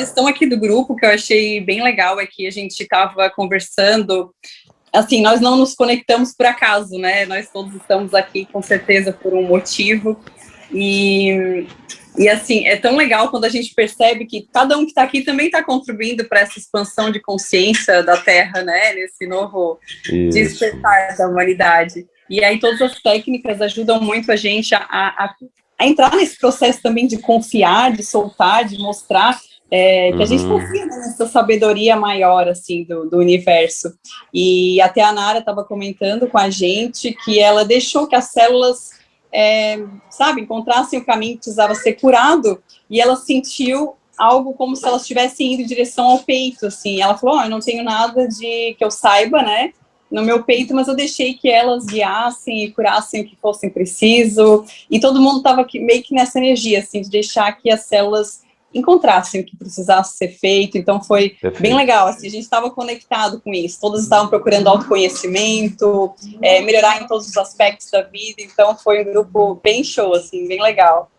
questão aqui do grupo que eu achei bem legal é que a gente estava conversando, assim, nós não nos conectamos por acaso, né? Nós todos estamos aqui com certeza por um motivo. E, e assim, é tão legal quando a gente percebe que cada um que está aqui também está contribuindo para essa expansão de consciência da Terra, né? Nesse novo Isso. despertar da humanidade. E aí todas as técnicas ajudam muito a gente a, a, a entrar nesse processo também de confiar, de soltar, de mostrar é, que uhum. a gente confia nessa sabedoria maior, assim, do, do universo. E até a Nara estava comentando com a gente que ela deixou que as células, é, sabe, encontrassem o caminho que precisava ser curado, e ela sentiu algo como se elas estivessem indo em direção ao peito, assim. Ela falou, oh, eu não tenho nada de que eu saiba, né, no meu peito, mas eu deixei que elas guiassem e curassem o que fosse preciso, e todo mundo estava meio que nessa energia, assim, de deixar que as células encontrassem o que precisasse ser feito, então foi Perfeito. bem legal, assim, a gente estava conectado com isso, todos estavam procurando autoconhecimento, é, melhorar em todos os aspectos da vida, então foi um grupo bem show, assim, bem legal.